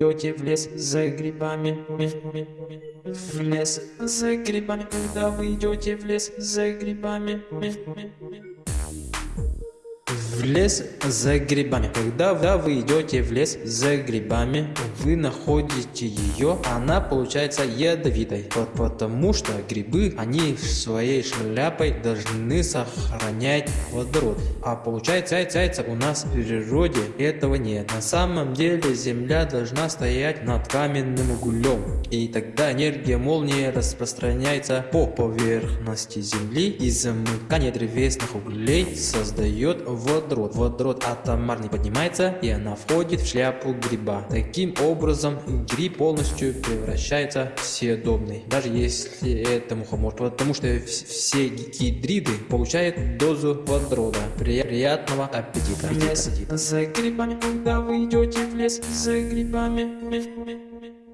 идете в лес за грибами. В лес за грибами, когда вы идете в лес за грибами. В лес за грибами. Когда вы идете в лес за грибами, вы находите ее, она получается ядовитой. Вот потому что грибы, они своей шляпой должны сохранять водород. А получается, яйца у нас в природе этого нет. На самом деле земля должна стоять над каменным углем. И тогда энергия молнии распространяется по поверхности земли и замыкание древесных углей создает водород водород. Водород атомарный поднимается и она входит в шляпу гриба. Таким образом гриб полностью превращается в съедобный. Даже если это мухомор. Потому что все гидриды получают дозу водорода. Приятного аппетита. Лес за грибами, когда вы идете в лес за грибами.